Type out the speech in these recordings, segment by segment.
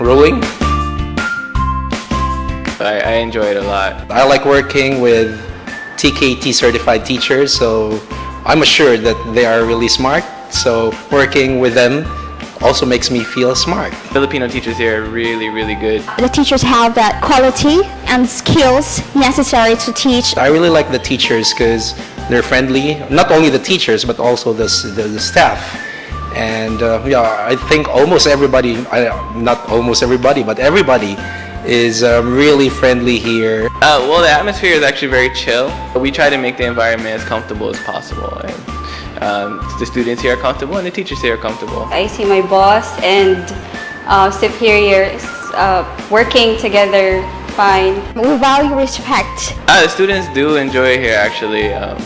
rowing. I, I enjoy it a lot. I like working with TKT certified teachers, so I'm assured that they are really smart. So working with them also makes me feel smart. Filipino teachers here are really, really good. The teachers have that quality and skills necessary to teach. I really like the teachers because they're friendly. Not only the teachers, but also the, the, the staff. And uh, yeah, I think almost everybody, I, not almost everybody, but everybody is um, really friendly here. Uh, well, the atmosphere is actually very chill. We try to make the environment as comfortable as possible. And um, the students here are comfortable and the teachers here are comfortable. I see my boss and uh, superiors uh, working together fine. We value respect. Uh, the students do enjoy it here actually. Um,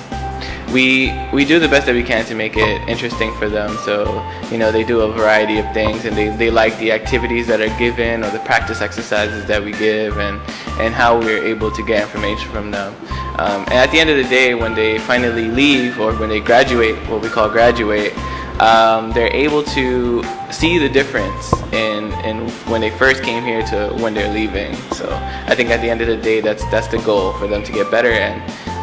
we we do the best that we can to make it interesting for them. So you know they do a variety of things and they, they like the activities that are given or the practice exercises that we give and and how we're able to get information from them. Um, and at the end of the day when they finally leave or when they graduate what we call graduate um, they're able to see the difference in, in when they first came here to when they're leaving. So I think at the end of the day that's that's the goal for them to get better and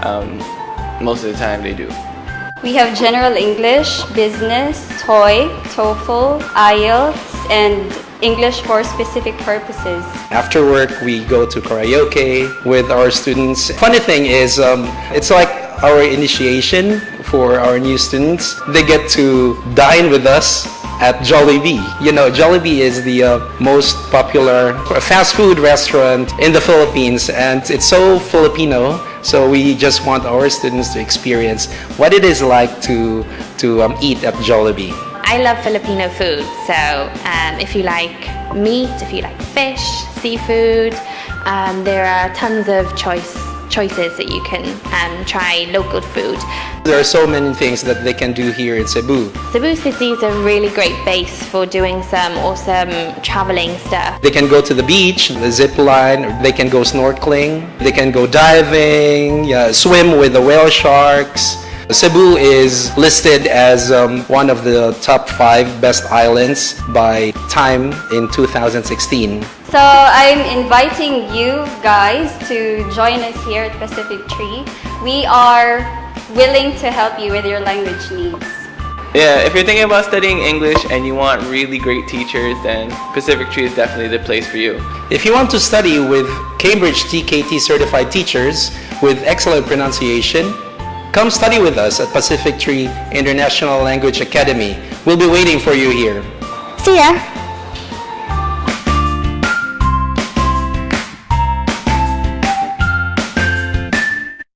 um, most of the time they do. We have general English, business, TOEIC, TOEFL, IELTS, and English for specific purposes. After work, we go to karaoke with our students. Funny thing is, um, it's like our initiation for our new students. They get to dine with us at Jollibee. You know, Jollibee is the uh, most popular fast food restaurant in the Philippines and it's so Filipino. So we just want our students to experience what it is like to, to um, eat at Jollibee. I love Filipino food, so um, if you like meat, if you like fish, seafood, um, there are tons of choice choices that you can um, try local food. There are so many things that they can do here in Cebu. Cebu City is a really great base for doing some awesome traveling stuff. They can go to the beach, the zip line, they can go snorkeling, they can go diving, yeah, swim with the whale sharks. Cebu is listed as um, one of the top five best islands by Time in 2016. So I'm inviting you guys to join us here at Pacific Tree. We are willing to help you with your language needs. Yeah, if you're thinking about studying English and you want really great teachers, then Pacific Tree is definitely the place for you. If you want to study with Cambridge TKT certified teachers with excellent pronunciation, Come study with us at Pacific Tree International Language Academy. We'll be waiting for you here. See ya!